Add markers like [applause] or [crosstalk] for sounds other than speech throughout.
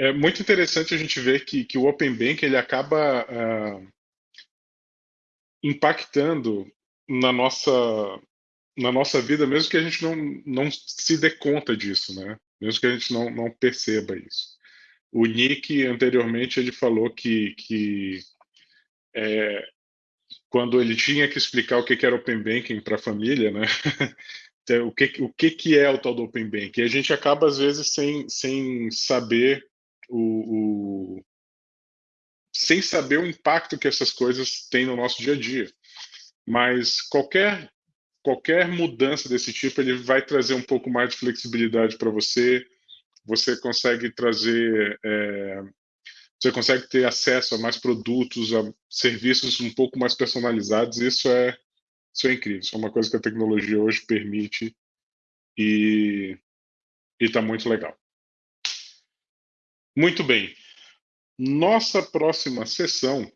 é muito interessante a gente ver que, que o Open Bank ele acaba uh, impactando na nossa, na nossa vida, mesmo que a gente não, não se dê conta disso, né? Mesmo que a gente não, não perceba isso. O Nick, anteriormente, ele falou que, que é, quando ele tinha que explicar o que era Open Banking para a família, né? [laughs] o que, o que, que é o tal do Open Banking? E a gente acaba, às vezes, sem, sem saber o, o, sem saber o impacto que essas coisas têm no nosso dia a dia. Mas qualquer qualquer mudança desse tipo ele vai trazer um pouco mais de flexibilidade para você. Você consegue trazer, é, você consegue ter acesso a mais produtos, a serviços um pouco mais personalizados. Isso é isso é incrível. Isso é uma coisa que a tecnologia hoje permite e está muito legal. Muito bem. Nossa próxima sessão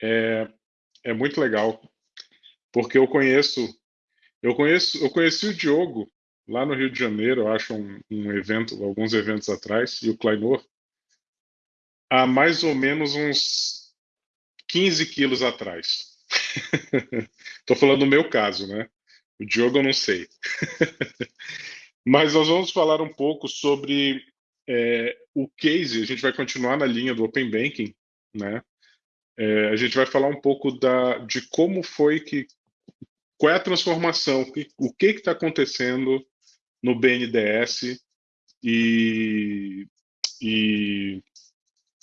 é, é muito legal, porque eu conheço, eu conheço, eu conheci o Diogo lá no Rio de Janeiro, eu acho um, um evento, alguns eventos atrás, e o Kleinor, há mais ou menos uns 15 quilos atrás. [laughs] Estou falando do meu caso, né? O Diogo eu não sei. [laughs] Mas nós vamos falar um pouco sobre é, o case, a gente vai continuar na linha do Open Banking, né? É, a gente vai falar um pouco da, de como foi que, qual é a transformação, o que está acontecendo no BNDES e, e,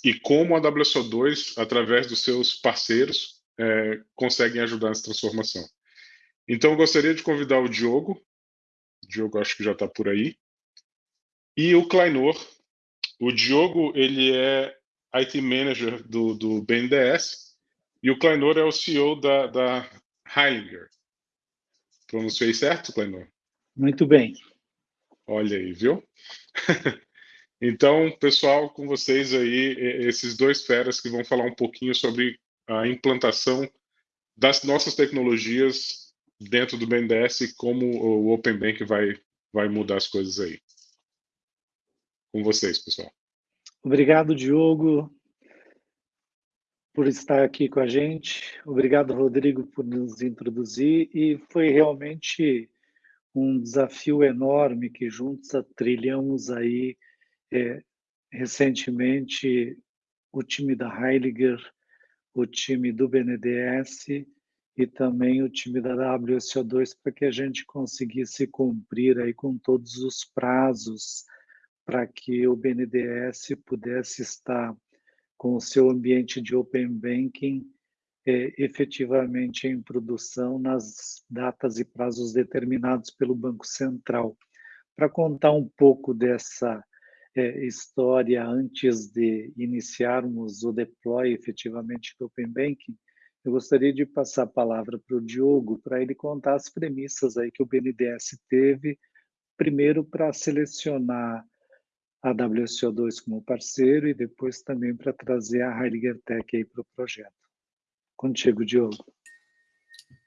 e como a WSO2, através dos seus parceiros, é, conseguem ajudar nessa transformação. Então, eu gostaria de convidar o Diogo, o Diogo acho que já está por aí, e o Kleinor, o Diogo, ele é IT Manager do, do BNDES e o Kleinor é o CEO da, da Heilinger. Pronunciei certo, Kleinor? Muito bem. Olha aí, viu? [laughs] então, pessoal, com vocês aí, esses dois feras que vão falar um pouquinho sobre a implantação das nossas tecnologias dentro do BNDES e como o Open Bank vai, vai mudar as coisas aí com vocês, pessoal. Obrigado, Diogo, por estar aqui com a gente. Obrigado, Rodrigo, por nos introduzir. E foi realmente um desafio enorme que juntos trilhamos aí é, recentemente o time da Heiliger, o time do BNDES e também o time da WSO2 para que a gente conseguisse cumprir aí com todos os prazos para que o BNDES pudesse estar com o seu ambiente de Open Banking é, efetivamente em produção nas datas e prazos determinados pelo Banco Central. Para contar um pouco dessa é, história antes de iniciarmos o deploy efetivamente do Open Banking, eu gostaria de passar a palavra para o Diogo para ele contar as premissas aí que o BNDES teve, primeiro para selecionar a WSO2 como parceiro e depois também para trazer a Heidegger Tech aí para o projeto. Contigo, Diogo.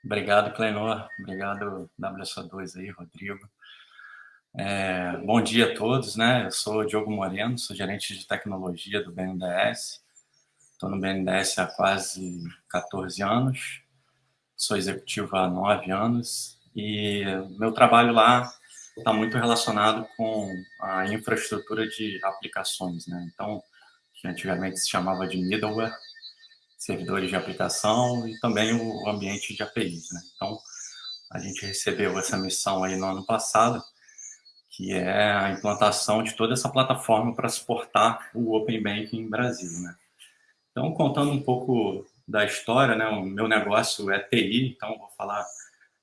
Obrigado, Clenor. Obrigado, WSO2 aí, Rodrigo. É, bom dia a todos, né? Eu sou Diogo Moreno, sou gerente de tecnologia do BNDES. Estou no BNDES há quase 14 anos, sou executivo há 9 anos e meu trabalho lá está muito relacionado com a infraestrutura de aplicações, né? Então, que antigamente se chamava de middleware, servidores de aplicação e também o ambiente de APIs, né? Então, a gente recebeu essa missão aí no ano passado, que é a implantação de toda essa plataforma para suportar o Open Banking em Brasil, né? Então, contando um pouco da história, né? O meu negócio é TI, então vou falar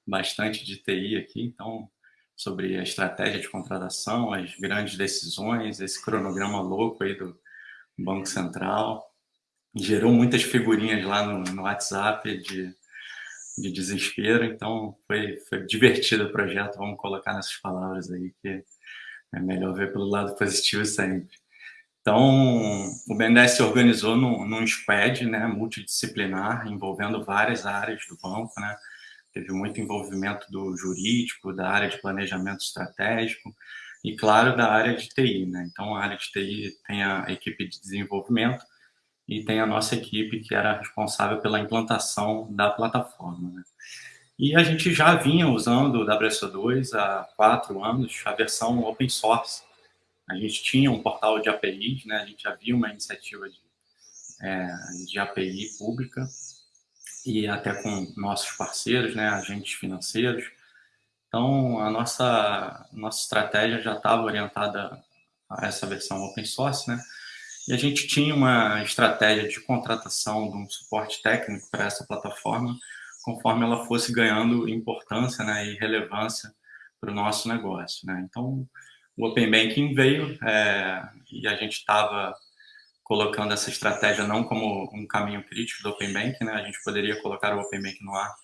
bastante de TI aqui. Então, sobre a estratégia de contratação, as grandes decisões, esse cronograma louco aí do Banco Central. Gerou muitas figurinhas lá no, no WhatsApp de, de desespero, então foi, foi divertido o projeto, vamos colocar nessas palavras aí, que é melhor ver pelo lado positivo sempre. Então, o BNDES se organizou num, num squad né, multidisciplinar, envolvendo várias áreas do banco, né, teve muito envolvimento do jurídico, da área de planejamento estratégico, e, claro, da área de TI. Né? Então, a área de TI tem a equipe de desenvolvimento e tem a nossa equipe que era responsável pela implantação da plataforma. Né? E a gente já vinha usando o WSO2 há quatro anos, a versão open source. A gente tinha um portal de APIs, né? a gente havia uma iniciativa de, é, de API pública, e até com nossos parceiros, né, agentes financeiros. Então, a nossa, nossa estratégia já estava orientada a essa versão open source, né? E a gente tinha uma estratégia de contratação de um suporte técnico para essa plataforma, conforme ela fosse ganhando importância né, e relevância para o nosso negócio. Né? Então, o Open Banking veio é, e a gente estava colocando essa estratégia não como um caminho crítico do Open Bank, né? A gente poderia colocar o Open Bank no ar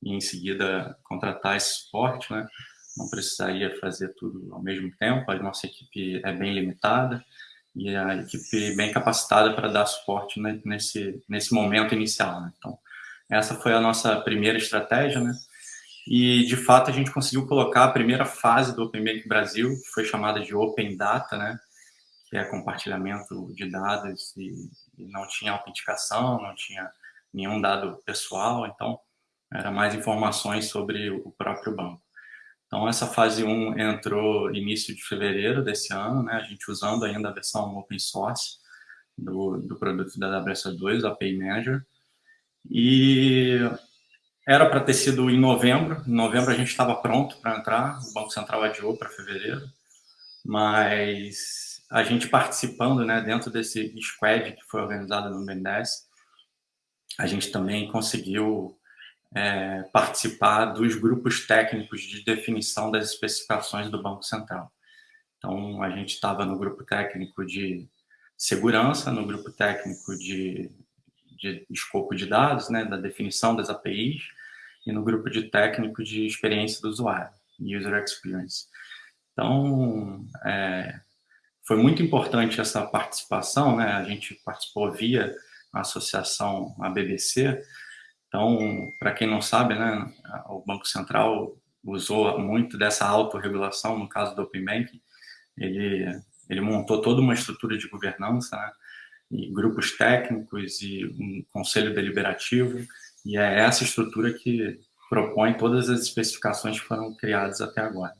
e em seguida contratar esse suporte, né? Não precisaria fazer tudo ao mesmo tempo. A nossa equipe é bem limitada e a equipe bem capacitada para dar suporte nesse nesse momento inicial. Né? Então, essa foi a nossa primeira estratégia, né? E de fato a gente conseguiu colocar a primeira fase do Open Bank Brasil, que foi chamada de Open Data, né? Que é compartilhamento de dados e, e não tinha autenticação, não tinha nenhum dado pessoal, então era mais informações sobre o próprio banco. Então, essa fase 1 entrou início de fevereiro desse ano, né, a gente usando ainda a versão open source do, do produto da WS2, a Pay Manager, e era para ter sido em novembro, em novembro a gente estava pronto para entrar, o Banco Central adiou para fevereiro, mas a gente participando né, dentro desse squad que foi organizado no BNDES, a gente também conseguiu é, participar dos grupos técnicos de definição das especificações do Banco Central. Então, a gente estava no grupo técnico de segurança, no grupo técnico de, de escopo de dados, né, da definição das APIs, e no grupo de técnico de experiência do usuário, User Experience. Então, é, foi muito importante essa participação, né? A gente participou via a associação a BBC. Então, para quem não sabe, né, o Banco Central usou muito dessa autorregulação no caso do Open Bank. Ele ele montou toda uma estrutura de governança, né? e grupos técnicos e um conselho deliberativo, e é essa estrutura que propõe todas as especificações que foram criadas até agora.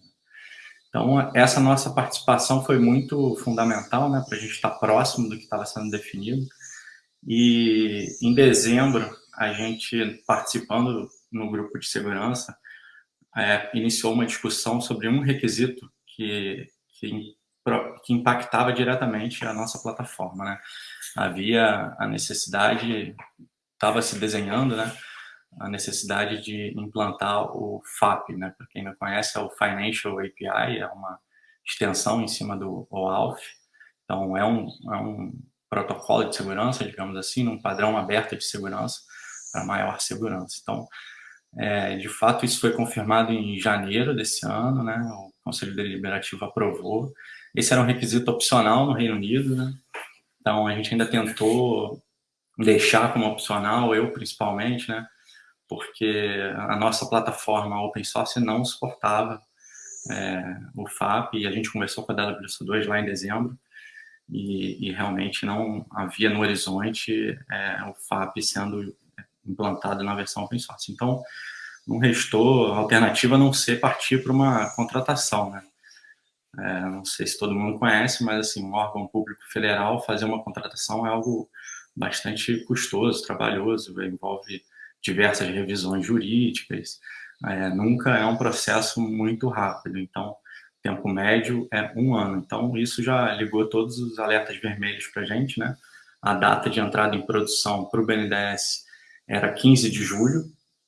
Então, essa nossa participação foi muito fundamental né, para a gente estar próximo do que estava sendo definido. E em dezembro, a gente, participando no grupo de segurança, é, iniciou uma discussão sobre um requisito que, que, que impactava diretamente a nossa plataforma. Né? Havia a necessidade, estava se desenhando, né, a necessidade de implantar o FAP, né? Para quem não conhece, é o Financial API, é uma extensão em cima do OAuth. Então, é um, é um protocolo de segurança, digamos assim, um padrão aberto de segurança para maior segurança. Então, é, de fato, isso foi confirmado em janeiro desse ano, né? O Conselho Deliberativo aprovou. Esse era um requisito opcional no Reino Unido, né? Então, a gente ainda tentou deixar como opcional, eu principalmente, né? Porque a nossa plataforma open source não suportava é, o FAP, e a gente conversou com a WSO2 lá em dezembro, e, e, realmente não havia no horizonte é, o FAP sendo implantado na versão open source. Então, não restou alternativa a não ser partir para uma contratação, né? É, não sei se todo mundo conhece, mas assim, um órgão público federal fazer uma contratação é algo bastante custoso, trabalhoso, envolve diversas revisões jurídicas, é, nunca é um processo muito rápido, então tempo médio é um ano. Então isso já ligou todos os alertas vermelhos para a gente, né? A data de entrada em produção para o BNDES era 15 de julho,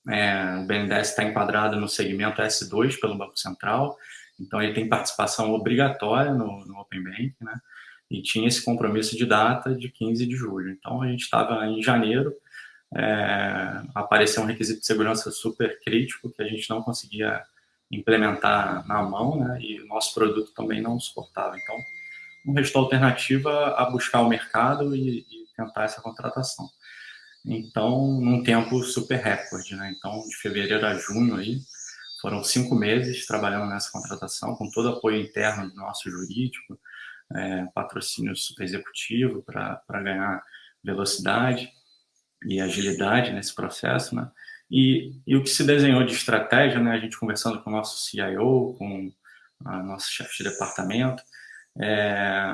é, o BNDES está enquadrado no segmento S2 pelo Banco Central, então ele tem participação obrigatória no, no Open Bank, né? E tinha esse compromisso de data de 15 de julho. Então a gente estava em janeiro, é, apareceu um requisito de segurança super crítico que a gente não conseguia implementar na mão, né, e o nosso produto também não suportava. Então, não restou alternativa a buscar o mercado e, e tentar essa contratação. Então, num tempo super recorde, né? Então, de fevereiro a junho aí, foram cinco meses trabalhando nessa contratação, com todo apoio interno do nosso jurídico, é, patrocínio executivo para ganhar velocidade e agilidade nesse processo, né? E, e, o que se desenhou de estratégia, né, a gente conversando com o nosso CIO, com a nossa chefe de departamento, é,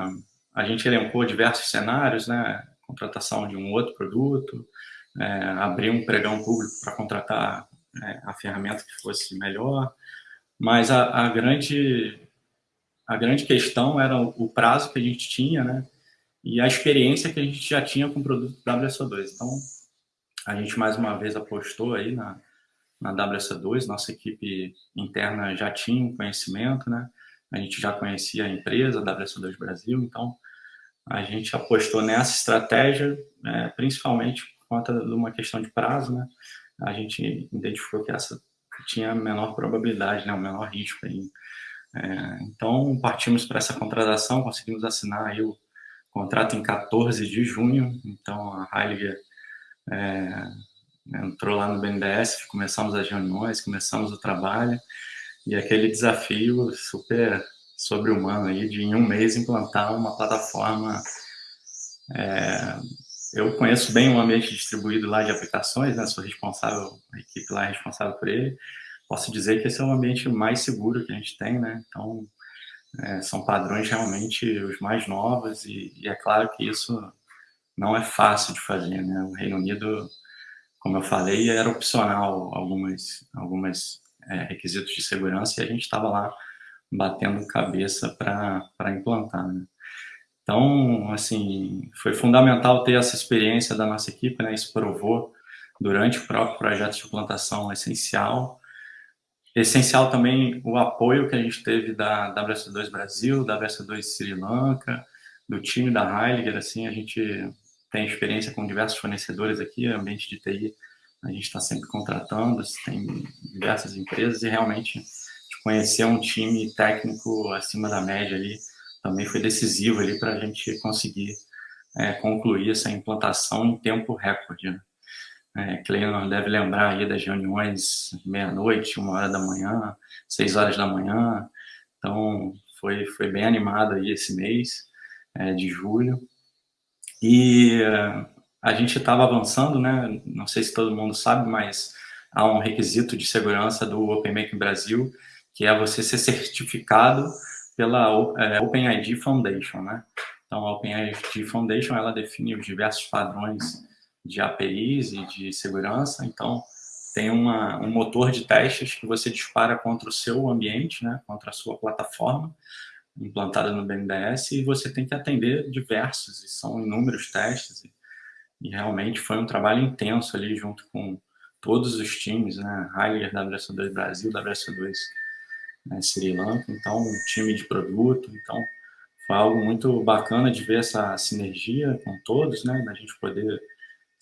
a gente elencou diversos cenários, né, contratação de um outro produto, é, abrir um pregão público para contratar é, a ferramenta que fosse melhor, mas a, a, grande a grande questão era o, prazo que a gente tinha, né, e a experiência que a gente já tinha com o produto WSO2. Então, a gente mais uma vez apostou aí na, na WSO2, nossa equipe interna já tinha um conhecimento, né, a gente já conhecia a empresa, a WSO2 Brasil, então a gente apostou nessa estratégia, é, principalmente por conta de uma questão de prazo, né? A gente identificou que essa tinha a menor probabilidade, né? O menor risco aí. É, então, partimos para essa contratação, conseguimos assinar aí o contrato em 14 de junho, então a Heiliger é, entrou lá no BNDES, começamos as reuniões, começamos o trabalho, e aquele desafio super sobre-humano aí de em um mês implantar uma plataforma. É, eu conheço bem o ambiente distribuído lá de aplicações, né? Sou responsável, a equipe lá é responsável por ele. Posso dizer que esse é o ambiente mais seguro que a gente tem, né? Então, é, são padrões realmente os mais novos e, e, é claro que isso não é fácil de fazer, né? O Reino Unido, como eu falei, era opcional algumas, algumas é, requisitos de segurança e a gente estava lá batendo cabeça para implantar. Né? Então, assim, foi fundamental ter essa experiência da nossa equipe, né? Isso provou durante o próprio projeto de implantação essencial. Essencial também o apoio que a gente teve da WS2 Brasil, da WS2 Sri Lanka, do time da Heiliger, assim, a gente tem experiência com diversos fornecedores aqui, ambiente de TI, a gente está sempre contratando, tem diversas empresas e realmente conhecer um time técnico acima da média ali também foi decisivo ali para a gente conseguir é, concluir essa implantação em tempo recorde. Né? É, Cleiton deve lembrar aí das reuniões meia-noite, uma hora da manhã, seis horas da manhã. Então, foi, foi bem animado aí esse mês é, de julho. E é, a gente estava avançando, né? Não sei se todo mundo sabe, mas há um requisito de segurança do OpenMake Brasil que é você ser certificado pela é, OpenID Foundation, né? Então, a OpenID Foundation, ela define os diversos padrões de APIs e de segurança, então tem uma, um motor de testes que você dispara contra o seu ambiente, né, contra a sua plataforma implantada no BNDES e você tem que atender diversos, e são inúmeros testes, e, e realmente foi um trabalho intenso ali junto com todos os times, né, Heiler, WSO2 Brasil, WSO2 né, Sri Lanka, então um time de produto, então foi algo muito bacana de ver essa sinergia com todos, né, da gente poder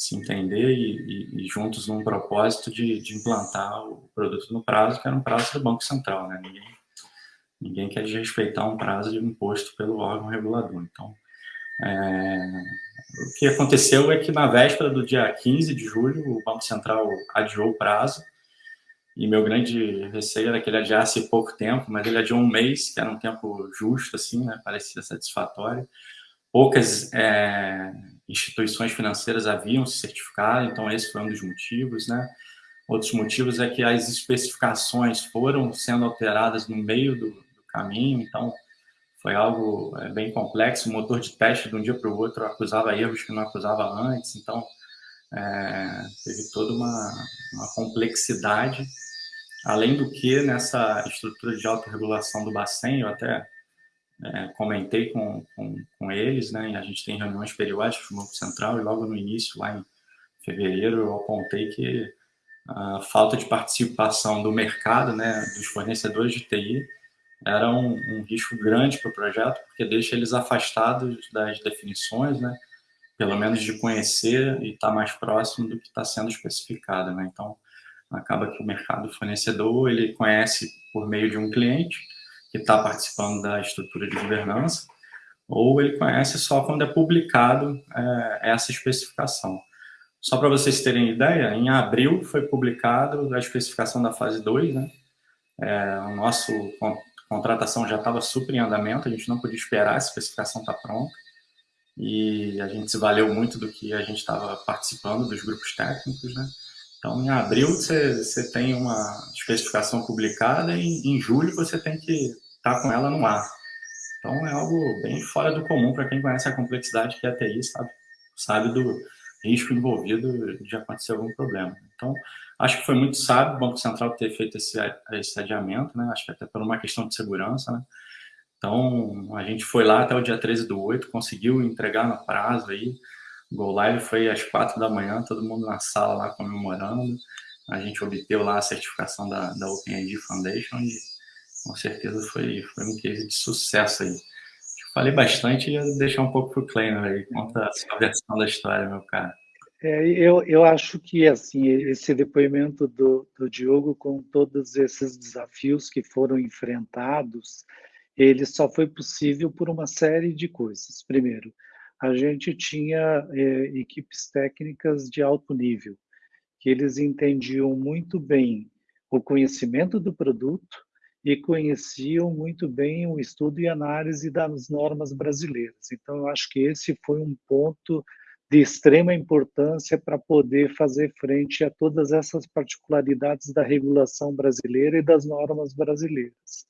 se entender e, e, e juntos num propósito de, de, implantar o produto no prazo, que era um prazo do Banco Central, né, ninguém, ninguém quer desrespeitar um prazo de imposto pelo órgão regulador, então é, o que aconteceu é que na véspera do dia 15 de julho, o Banco Central adiou o prazo e meu grande receio era que ele adiasse pouco tempo, mas ele adiou um mês, que era um tempo justo, assim, né? parecia satisfatório. Poucas é, instituições financeiras haviam se certificado, então esse foi um dos motivos, né? Outros motivos é que as especificações foram sendo alteradas no meio do, do caminho, então foi algo é, bem complexo. O motor de teste de um dia para o outro acusava erros que não acusava antes, então é, teve toda uma, uma complexidade Além do que, nessa estrutura de autorregulação do Bacen, eu até é, comentei com, com, com, eles, né, e a gente tem reuniões periódicas no Banco Central, e logo no início, lá em fevereiro, eu apontei que a falta de participação do mercado, né, dos fornecedores de TI, era um, um risco grande para o projeto, porque deixa eles afastados das definições, né, pelo menos de conhecer e estar tá mais próximo do que está sendo especificado. Né? Então, acaba que o mercado fornecedor ele conhece por meio de um cliente que está participando da estrutura de governança, ou ele conhece só quando é publicado é, essa especificação. Só para vocês terem ideia, em abril foi publicado a especificação da fase 2, né? é, a nossa contratação já estava super em andamento, a gente não podia esperar, a especificação estar tá pronta, e a gente se valeu muito do que a gente estava participando dos grupos técnicos, né? Então, em abril você tem uma especificação publicada e em julho você tem que estar tá com ela no ar. Então, é algo bem fora do comum para quem conhece a complexidade que é a TI, sabe, sabe do risco envolvido de acontecer algum problema. Então, acho que foi muito sábio o Banco Central ter feito esse, esse adiamento, né? acho que até por uma questão de segurança, né? Então, a gente foi lá até o dia 13 do 8, conseguiu entregar no prazo aí, o Go Live foi às quatro da manhã, todo mundo na sala lá comemorando. A gente obteve lá a certificação da, da OpenID Foundation e com certeza foi, foi um case de sucesso aí. Falei bastante e ia deixar um pouco para o Kleiner aí. Conta a sua versão da história, meu cara. É, eu, eu acho que assim esse depoimento do, do Diogo com todos esses desafios que foram enfrentados, ele só foi possível por uma série de coisas. Primeiro, a gente tinha é, equipes técnicas de alto nível, que eles entendiam muito bem o conhecimento do produto e conheciam muito bem o estudo e análise das normas brasileiras. Então, eu acho que esse foi um ponto de extrema importância para poder fazer frente a todas essas particularidades da regulação brasileira e das normas brasileiras.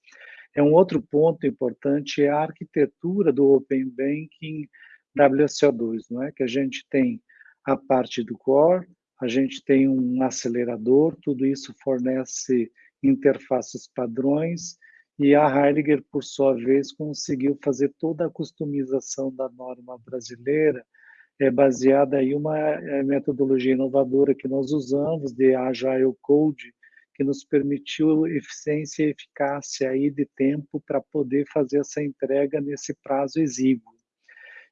É um outro ponto importante é a arquitetura do Open Banking WSO2, não é? Que a gente tem a parte do core, a gente tem um acelerador, tudo isso fornece interfaces padrões e a Heidegger, por sua vez, conseguiu fazer toda a customização da norma brasileira, é baseada em uma é, metodologia inovadora que nós usamos de Agile Code, que nos permitiu eficiência e eficácia aí de tempo para poder fazer essa entrega nesse prazo exíguo.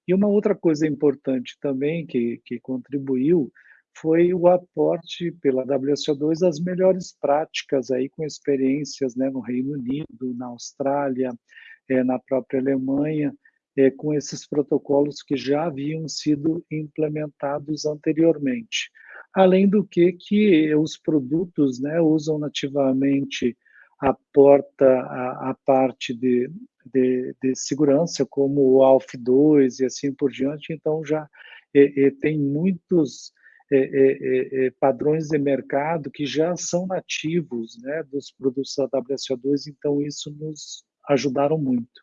E uma outra coisa importante também que, que contribuiu foi o aporte pela WSO2 das melhores práticas aí com experiências né, no Reino Unido, na Austrália, é, na própria Alemanha, é, com esses protocolos que já haviam sido implementados anteriormente. Além do que, que os produtos né, usam nativamente a porta, a, a parte de, de, de, segurança, como o ALF2 e assim por diante, então já é, tem muitos é, é, é, padrões de mercado que já são nativos né, dos produtos da WSO2, então isso nos ajudaram muito.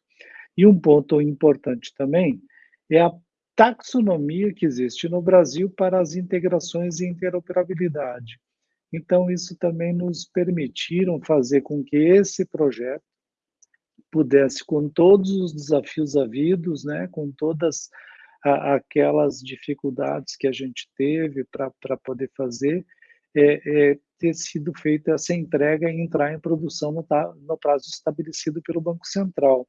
E um ponto importante também é a taxonomia que existe no Brasil para as integrações e interoperabilidade. Então, isso também nos permitiram fazer com que esse projeto pudesse, com todos os desafios havidos, né, com todas a, aquelas dificuldades que a gente teve para poder fazer, é, é, ter sido feita essa entrega e entrar em produção no, no prazo estabelecido pelo Banco Central.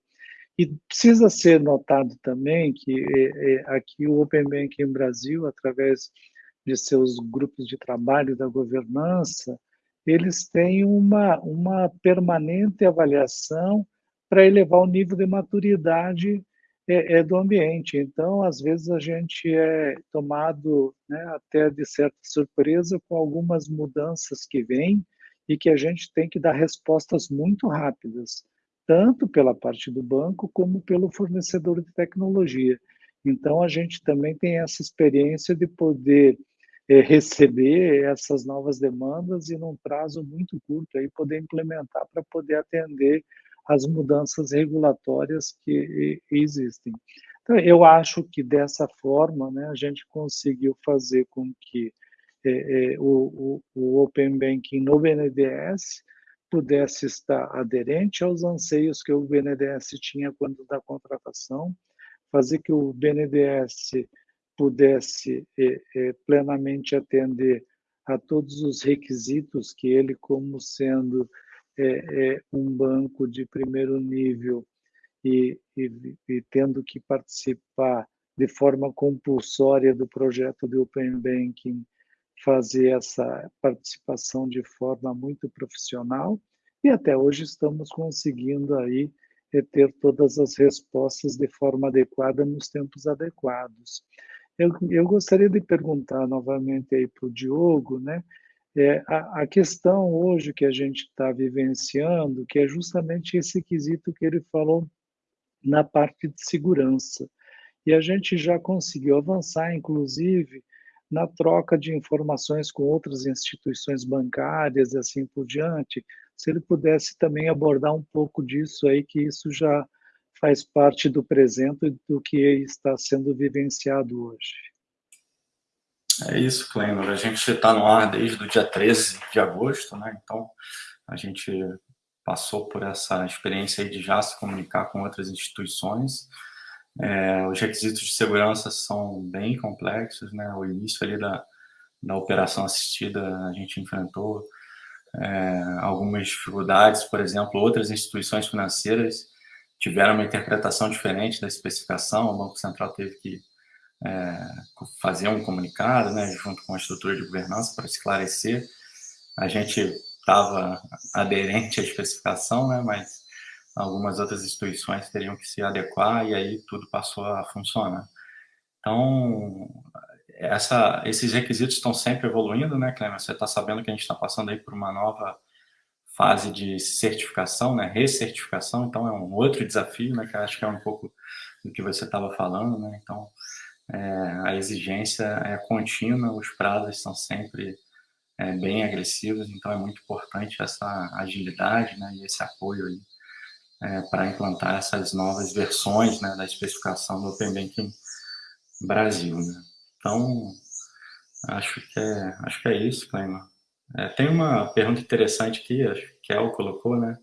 E precisa ser notado também que é, é, aqui o Open Banking Brasil, através de seus grupos de trabalho da governança, eles têm uma, uma permanente avaliação para elevar o nível de maturidade é, é, do ambiente. Então, às vezes, a gente é tomado né, até de certa surpresa com algumas mudanças que vêm e que a gente tem que dar respostas muito rápidas tanto pela parte do banco como pelo fornecedor de tecnologia. Então, a gente também tem essa experiência de poder é, receber essas novas demandas e, num prazo muito curto, aí, poder implementar para poder atender as mudanças regulatórias que existem. Então, eu acho que dessa forma né, a gente conseguiu fazer com que é, é, o, o, Open Banking no BNDES pudesse estar aderente aos anseios que o BNDES tinha quando da contratação, fazer que o BNDES pudesse é, plenamente atender a todos os requisitos que ele, como sendo é, um banco de primeiro nível e, e, e tendo que participar de forma compulsória do projeto de Open Banking fazer essa participação de forma muito profissional e até hoje estamos conseguindo aí eh, ter todas as respostas de forma adequada nos tempos adequados. Eu, eu gostaria de perguntar novamente aí para o Diogo, né? É, a, a, questão hoje que a gente está vivenciando, que é justamente esse quesito que ele falou na parte de segurança. E a gente já conseguiu avançar, inclusive, na troca de informações com outras instituições bancárias e assim por diante. Se ele pudesse também abordar um pouco disso aí, que isso já faz parte do presente do que está sendo vivenciado hoje. É isso, Clênor. A gente está no ar desde o dia 13 de agosto, né? Então, a gente passou por essa experiência de já se comunicar com outras instituições. É, os requisitos de segurança são bem complexos, né? O início ali da, da operação assistida a gente enfrentou é, algumas dificuldades, por exemplo, outras instituições financeiras tiveram uma interpretação diferente da especificação, o Banco Central teve que é, fazer um comunicado, né, junto com a estrutura de governança, para esclarecer. A gente estava aderente à especificação, né, mas algumas outras instituições teriam que se adequar e aí tudo passou a funcionar. Então, essa, esses requisitos estão sempre evoluindo, né, Cleber? Você está sabendo que a gente está passando aí por uma nova fase de certificação, né, recertificação, então é um outro desafio, né, que acho que é um pouco do que você estava falando, né, então é, a exigência é contínua, os prazos são sempre é, bem agressivos, então é muito importante essa agilidade né, e esse apoio aí é, para implantar essas novas versões né, da especificação do Open Banking Brasil. Né. Então, acho que é, acho que é isso, Cleima. É, tem uma pergunta interessante aqui, acho que El colocou, né?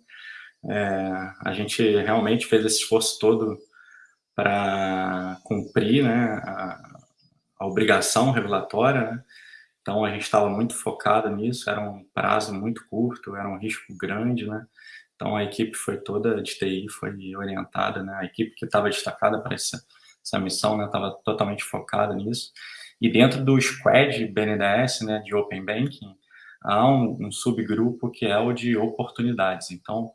É, a gente realmente fez esse esforço todo para cumprir né, a, a, obrigação regulatória, né? Então, a gente estava muito focado nisso, era um prazo muito curto, era um risco grande, né? Então, a equipe foi toda de TI, foi orientada, né? A equipe que estava destacada para essa, essa missão, né? Estava totalmente focada nisso. E dentro do squad BNDES, né, de Open Banking, há um, um subgrupo que é o de oportunidades. Então,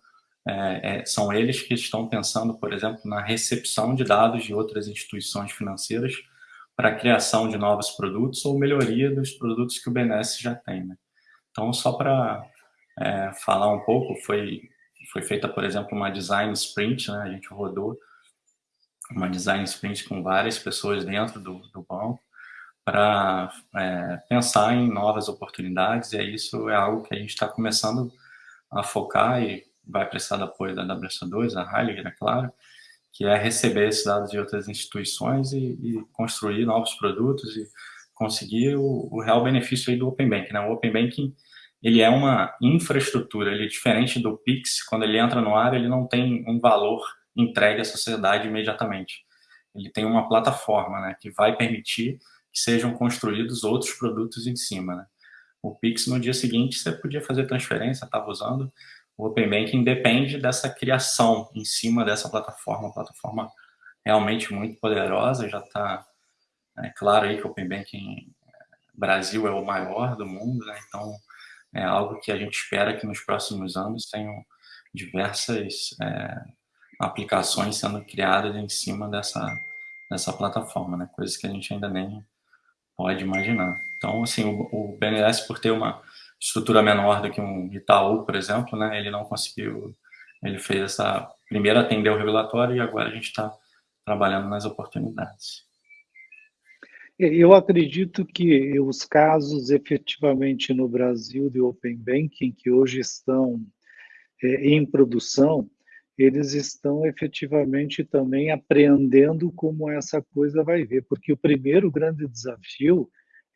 é, é, são eles que estão pensando, por exemplo, na recepção de dados de outras instituições financeiras para a criação de novos produtos ou melhoria dos produtos que o BNS já tem. Né? Então, só para é, falar um pouco, foi, foi feita, por exemplo, uma design sprint, né? a gente rodou uma design sprint com várias pessoas dentro do, do banco para é, pensar em novas oportunidades, e isso é algo que a gente está começando a focar e vai precisar do apoio da WSO2, a Heiliger, é claro, que é receber esses dados de outras instituições e, e construir novos produtos e conseguir o, o, real benefício aí do Open Banking. Né? O Open Banking ele é uma infraestrutura, ele é diferente do Pix, quando ele entra no ar, ele não tem um valor entregue à sociedade imediatamente. Ele tem uma plataforma né, que vai permitir que sejam construídos outros produtos em cima. Né? O Pix, no dia seguinte, você podia fazer transferência, estava usando, o Open Banking depende dessa criação em cima dessa plataforma, uma plataforma realmente muito poderosa, já está é claro aí que o Open Banking Brasil é o maior do mundo, né? então é algo que a gente espera que nos próximos anos tenham diversas é, aplicações sendo criadas em cima dessa, dessa plataforma, né? coisas que a gente ainda nem pode imaginar. Então, assim, o, o BNDES, por ter uma estrutura menor do que um Itaú, por exemplo, né, ele não conseguiu, ele fez essa, primeiro atendeu o regulatório e agora a gente está trabalhando nas oportunidades. Eu acredito que os casos efetivamente no Brasil de Open Banking, que hoje estão é, em produção, eles estão efetivamente também apreendendo como essa coisa vai ver, porque o primeiro grande desafio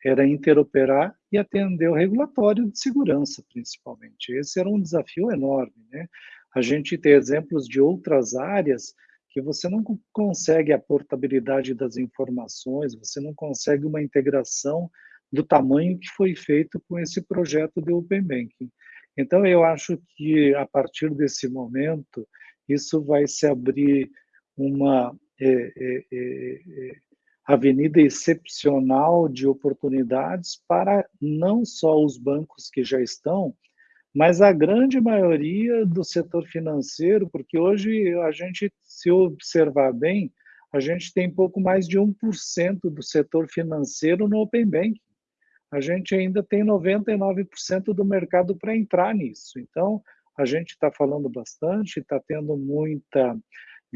era interoperar e atender o regulatório de segurança, principalmente. Esse era um desafio enorme. Né? A gente tem exemplos de outras áreas que você não consegue a portabilidade das informações, você não consegue uma integração do tamanho que foi feito com esse projeto de Open Banking. Então, eu acho que a partir desse momento, isso vai se abrir uma é, é, é, é avenida excepcional de oportunidades para não só os bancos que já estão, mas a grande maioria do setor financeiro, porque hoje a gente, se observar bem, a gente tem pouco mais de 1% do setor financeiro no Open Banking. a gente ainda tem 99% do mercado para entrar nisso. Então, a gente está falando bastante, está tendo muita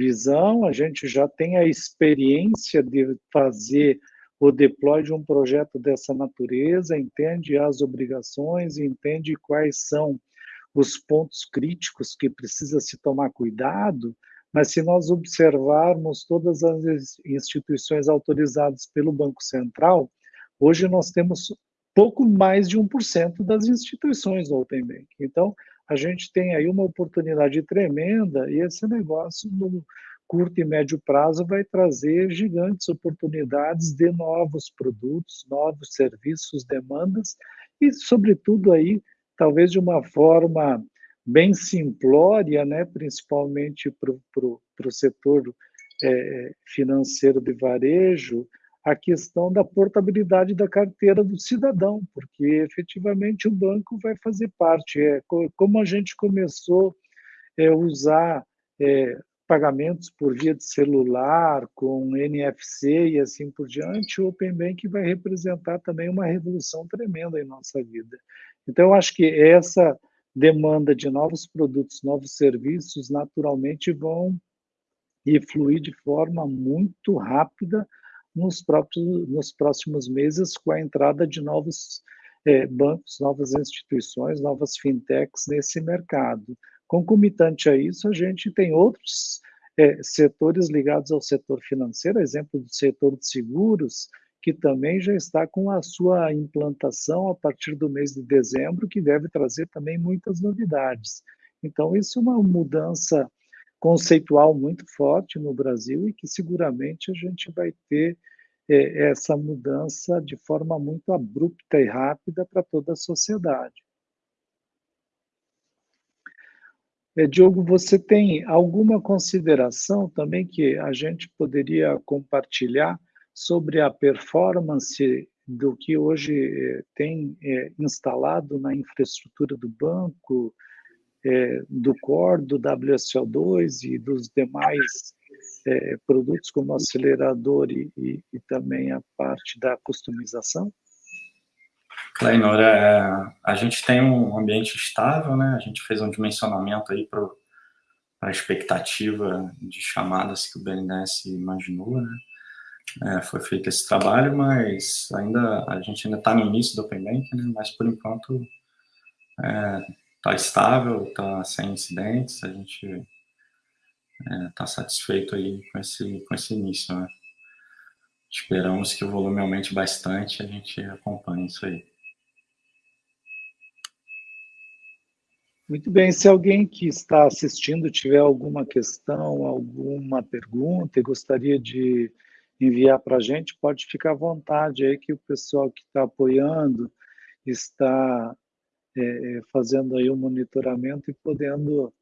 visão, a gente já tem a experiência de fazer o deploy de um projeto dessa natureza, entende as obrigações, entende quais são os pontos críticos que precisa se tomar cuidado, mas se nós observarmos todas as instituições autorizadas pelo Banco Central, hoje nós temos pouco mais de 1% das instituições do Open Bank. Então, a gente tem aí uma oportunidade tremenda e esse negócio no curto e médio prazo vai trazer gigantes oportunidades de novos produtos, novos serviços, demandas e, sobretudo, aí talvez de uma forma bem simplória, né, principalmente para o setor é, financeiro de varejo, a questão da portabilidade da carteira do cidadão, porque efetivamente o banco vai fazer parte. É, como a gente começou a é, usar é, pagamentos por via de celular, com NFC e assim por diante, o Open Bank vai representar também uma revolução tremenda em nossa vida. Então, eu acho que essa demanda de novos produtos, novos serviços, naturalmente vão e fluir de forma muito rápida nos, próprios, nos próximos meses com a entrada de novos é, bancos, novas instituições, novas fintechs nesse mercado. Concomitante a isso, a gente tem outros é, setores ligados ao setor financeiro, exemplo do setor de seguros, que também já está com a sua implantação a partir do mês de dezembro, que deve trazer também muitas novidades. Então, isso é uma mudança conceitual muito forte no Brasil e que seguramente a gente vai ter é, essa mudança de forma muito abrupta e rápida para toda a sociedade. É, Diogo, você tem alguma consideração também que a gente poderia compartilhar sobre a performance do que hoje eh, tem é, instalado na infraestrutura do banco, é, do Core, do WSO2 e dos demais é, produtos como acelerador e, e, e, também a parte da customização? Clainor, é, a gente tem um ambiente estável, né? A gente fez um dimensionamento aí para a expectativa de chamadas que o BNDES imaginou, né? é, foi feito esse trabalho, mas ainda a gente ainda está no início do Open Bank, né? mas por enquanto está estável, está sem incidentes, a gente está é, satisfeito aí com esse, com esse início. Né? Esperamos que o volume aumente bastante, a gente acompanhe isso aí. Muito bem, se alguém que está assistindo tiver alguma questão, alguma pergunta e gostaria de enviar para a gente, pode ficar à vontade aí que o pessoal que está apoiando está é, é, fazendo aí o um monitoramento e podendo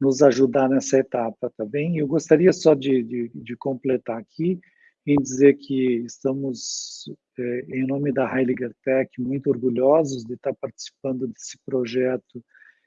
nos ajudar nessa etapa, tá? Eu gostaria só de, de, de completar aqui em dizer que estamos, é, em nome da Heiliger Tech, muito orgulhosos de estar participando desse projeto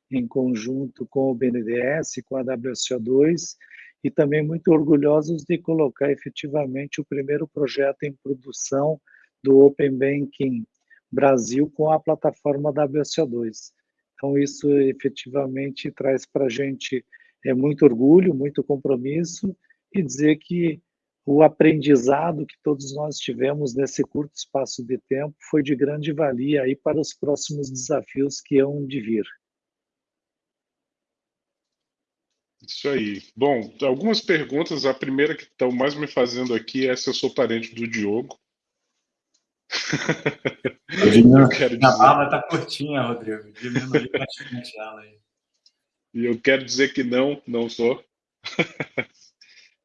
em conjunto com o BNDES, com a WSO2, e também muito orgulhosos de colocar efetivamente o primeiro projeto em produção do Open Banking Brasil com a plataforma WSO2. Então, isso efetivamente traz para a gente é, muito orgulho, muito compromisso e dizer que o aprendizado que todos nós tivemos nesse curto espaço de tempo foi de grande valia aí para os próximos desafios que hão de vir. Isso aí. Bom, algumas perguntas. A primeira que estão mais me fazendo aqui é se eu sou parente do Diogo. Dizer... A barba está curtinha, Rodrigo. Diminui bastante ela aí. E eu quero dizer que não, não sou.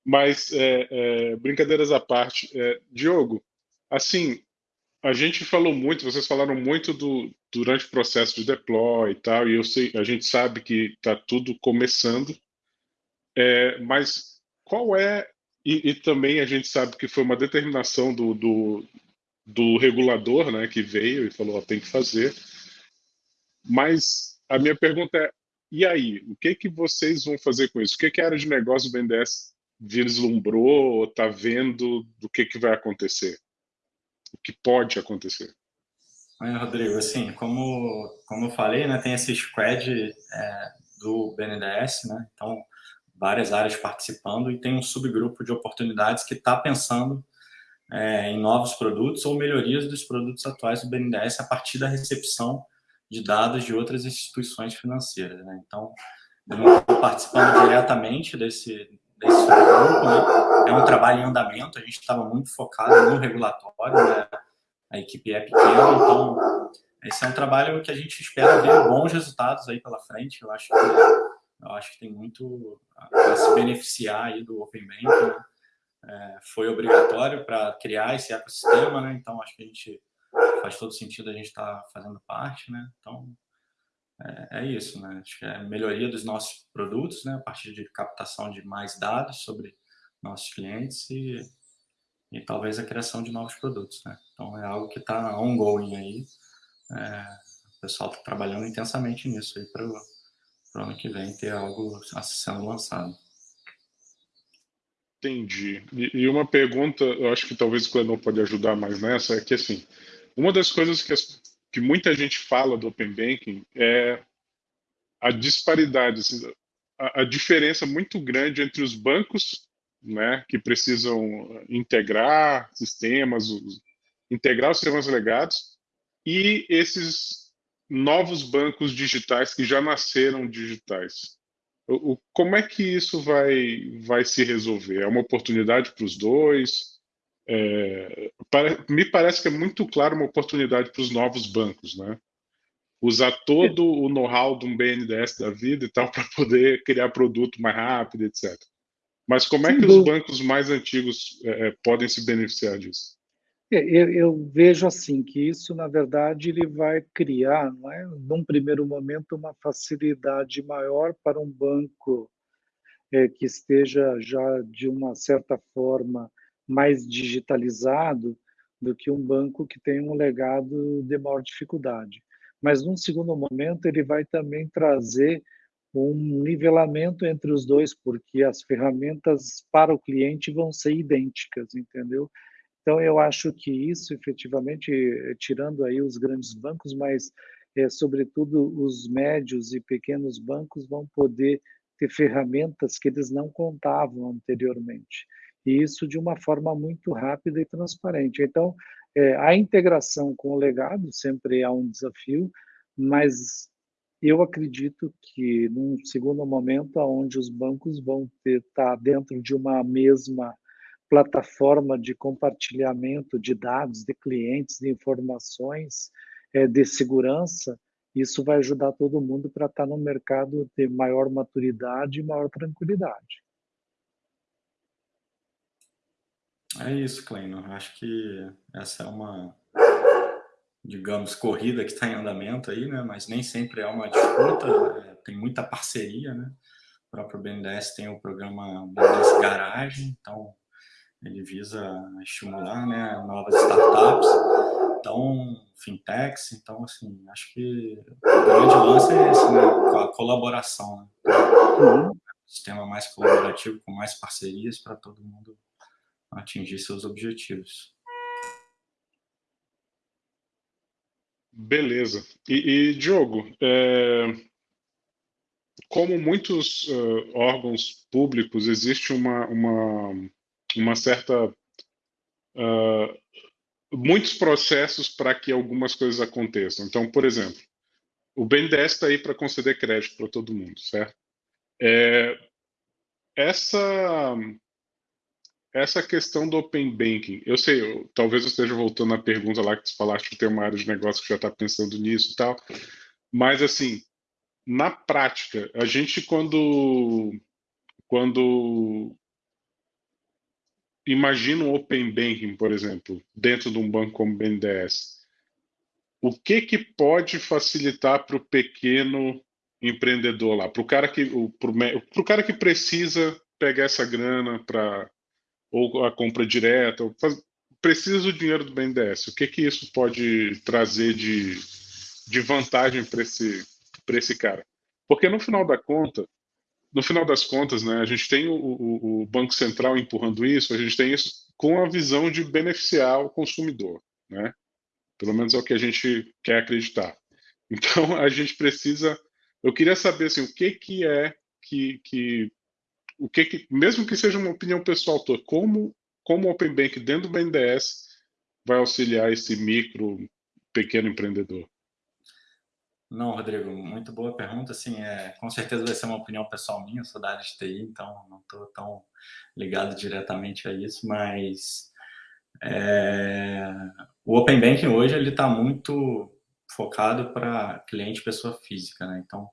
Mas, é, é, brincadeiras à parte, é, Diogo, assim, a gente falou muito, vocês falaram muito do, durante o processo de deploy e tal, e eu sei, a gente sabe que está tudo começando, é, mas qual é, e, e, também a gente sabe que foi uma determinação do, do, do regulador né, que veio e falou, ó, tem que fazer, mas a minha pergunta é, e aí, o que que vocês vão fazer com isso? O que, que a área de negócio do BNDES vislumbrou ou está vendo do que, que vai acontecer? O que pode acontecer? É, Rodrigo, assim, como, como eu falei, né, tem esse squad é, do BNDES, né, então várias áreas participando e tem um subgrupo de oportunidades que está pensando é, em novos produtos ou melhorias dos produtos atuais do BNDES a partir da recepção de dados de outras instituições financeiras. Né? Então, participando diretamente desse, desse subgrupo, né? é um trabalho em andamento, a gente estava muito focado no regulatório, né? a equipe é pequena, então esse é um trabalho que a gente espera ver bons resultados aí pela frente, eu acho que, eu acho que tem muito a se beneficiar aí do Open Banking, né? É, foi obrigatório para criar esse ecossistema, né? então acho que a gente faz todo sentido a gente estar tá fazendo parte, né? então é, é, isso, né? acho que é a melhoria dos nossos produtos, né? a partir de captação de mais dados sobre nossos clientes e e talvez a criação de novos produtos. Né? Então é algo que está ongoing aí. É, o pessoal está trabalhando intensamente nisso aí para o ano que vem ter algo sendo lançado. Entendi. E, uma pergunta, eu acho que talvez o Clenon pode ajudar mais nessa, é que assim, uma das coisas que, as, que muita gente fala do Open Banking é a disparidade, assim, a, a diferença muito grande entre os bancos né, que precisam integrar sistemas, integrar os sistemas legados e esses novos bancos digitais que já nasceram digitais. O, como é que isso vai, vai se resolver? É uma oportunidade para os dois? É, para, me parece que é muito claro uma oportunidade para os novos bancos, né? Usar todo o know-how de um BNDES da vida e tal [laughs] para poder criar produto mais rápido, etc. Mas como é que os bancos mais antigos é, é, podem se beneficiar disso? É, eu, eu, vejo assim que isso, na verdade, ele vai criar, não é, num primeiro momento, uma facilidade maior para um banco é, que esteja já de uma certa forma mais digitalizado do que um banco que tem um legado de maior dificuldade. Mas num segundo momento ele vai também trazer um nivelamento entre os dois, porque as ferramentas para o cliente vão ser idênticas, entendeu? Então, eu acho que isso, efetivamente, tirando aí os grandes bancos, mas, é, sobretudo, os médios e pequenos bancos vão poder ter ferramentas que eles não contavam anteriormente. E isso de uma forma muito rápida e transparente. Então, é, a integração com o legado sempre é um desafio, mas eu acredito que, num segundo momento, onde os bancos vão estar tá dentro de uma mesma plataforma de compartilhamento de dados, de clientes, de informações, é, de segurança, isso vai ajudar todo mundo para estar no mercado de maior maturidade e maior tranquilidade. É isso, Kleino. Acho que essa é uma digamos, corrida que está em andamento aí, né? Mas nem sempre é uma disputa, é, tem muita parceria, né? O próprio BNDES tem o programa BNDES Garagem, então ele visa estimular, né, novas startups, então fintechs, então assim, acho que o grande lance é esse, né, a colaboração, né? Uhum. Um sistema mais colaborativo, com mais parcerias para todo mundo atingir seus objetivos. Beleza. E, e Diogo, é, como muitos uh, órgãos públicos, existe uma, uma, uma certa. Uh, muitos processos para que algumas coisas aconteçam. Então, por exemplo, o BNDES está aí para conceder crédito para todo mundo, certo? É, essa essa questão do Open Banking, eu sei, eu, talvez eu esteja voltando à pergunta lá que você falaste que tem uma área de negócio que já está pensando nisso e tal, mas assim, na prática, a gente quando, quando imagina um Open Banking, por exemplo, dentro de um banco como o BNDES, o que que pode facilitar para o pequeno empreendedor lá, para o cara que, para o cara que precisa pegar essa grana para ou a compra direta, ou faz... precisa do dinheiro do BNDES. O que, que isso pode trazer de, de vantagem para esse, esse cara? Porque no final da conta, no final das contas, né, a gente tem o, o, o Banco Central empurrando isso, a gente tem isso com a visão de beneficiar o consumidor, né? Pelo menos é o que a gente quer acreditar. Então, a gente precisa... Eu queria saber, assim, o que que é que... que o que, que mesmo que seja uma opinião pessoal tua, como, como o Open Bank dentro do BNDES vai auxiliar esse micro, pequeno empreendedor? Não, Rodrigo, muito boa pergunta. Assim, é, com certeza vai ser uma opinião pessoal minha, sou da área de TI, então não estou tão ligado diretamente a isso, mas é, o Open Banking hoje ele está muito focado para cliente pessoa física, né? Então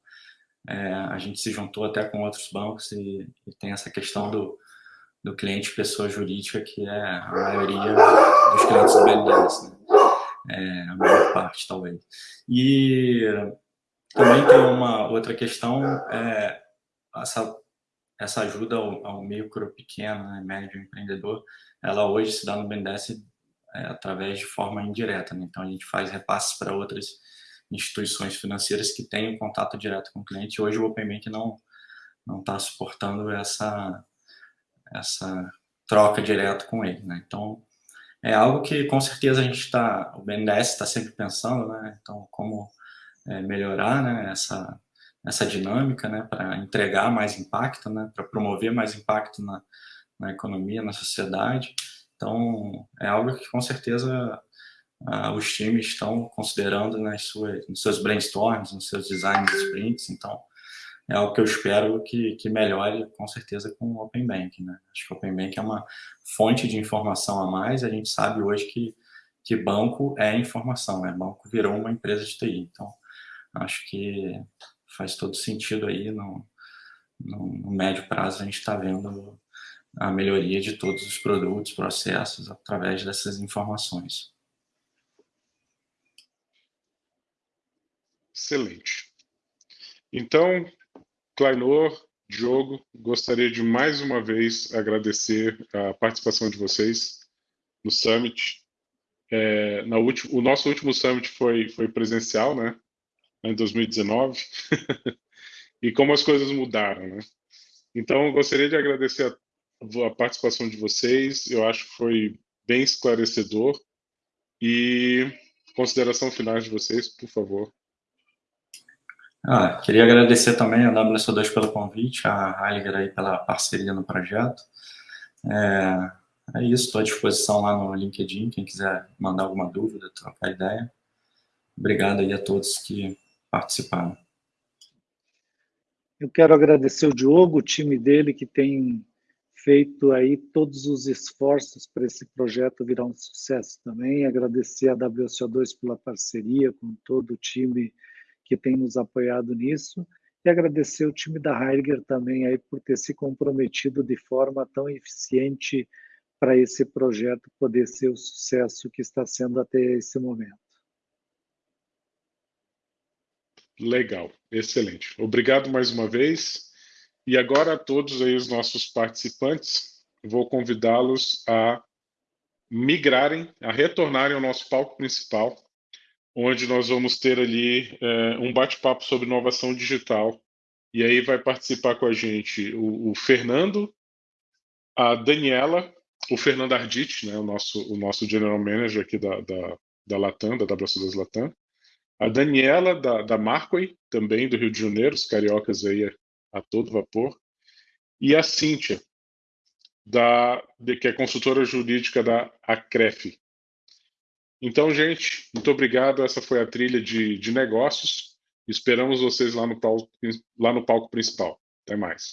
é, a gente se juntou até com outros bancos e, e tem essa questão do, do cliente pessoa jurídica que é a maioria dos clientes do BNDES, né? É, a maior parte, talvez. E também tem uma outra questão, é, essa, essa ajuda ao, ao micro, pequeno, né, médio empreendedor, ela hoje se dá no BNDES é, através de forma indireta. Né? Então, a gente faz repasses para outras instituições financeiras que têm um contato direto com o cliente. Hoje, o OpenBank não não está suportando essa, essa troca direta com ele. Né? Então, é algo que com certeza a gente está, o BNDES está sempre pensando, né? Então, como é, melhorar né, essa, essa dinâmica, né, para entregar mais impacto, né, para promover mais impacto na, na economia, na sociedade. Então, é algo que com certeza os times estão considerando nas suas, nos seus brainstorms, nos seus designs sprints. Então, é algo que eu espero que, que melhore com certeza com o Open Bank. Né? Acho que o Open Bank é uma fonte de informação a mais. A gente sabe hoje que, que banco é informação, né? banco virou uma empresa de TI. Então, acho que faz todo sentido aí no, no, no médio prazo a gente está vendo a melhoria de todos os produtos, processos através dessas informações. Excelente. Então, Clainor, Diogo, gostaria de mais uma vez agradecer a participação de vocês no Summit. É, na o nosso último Summit foi, foi presencial, né? Em 2019. [laughs] e como as coisas mudaram, né? Então, gostaria de agradecer a, a participação de vocês. Eu acho que foi bem esclarecedor. E consideração final de vocês, por favor. Ah, queria agradecer também a WSO2 pelo convite, a Heiliger aí pela parceria no projeto. É, é isso, estou à disposição lá no LinkedIn, quem quiser mandar alguma dúvida, trocar ideia. Obrigado aí a todos que participaram. Eu quero agradecer o Diogo, o time dele, que tem feito aí todos os esforços para esse projeto virar um sucesso também. Agradecer a WSO2 pela parceria com todo o time que tem nos apoiado nisso, e agradecer o time da Heidegger também aí por ter se comprometido de forma tão eficiente para esse projeto poder ser o sucesso que está sendo até esse momento. Legal, excelente. Obrigado mais uma vez. E agora a todos aí os nossos participantes, vou convidá-los a migrarem, a retornarem ao nosso palco principal onde nós vamos ter ali é, um bate-papo sobre inovação digital. E aí vai participar com a gente o, o Fernando, a Daniela, o Fernando Arditi, né, o, nosso, o nosso General Manager aqui da, da, da Latam, da WC2 Latam, a Daniela, da, da Marquay, também do Rio de Janeiro, os cariocas aí a, a todo vapor, e a Cíntia, da, de, que é consultora jurídica da ACREF, então, gente, muito obrigado. Essa foi a trilha de, de negócios. Esperamos vocês lá no, palco, lá no palco principal. Até mais.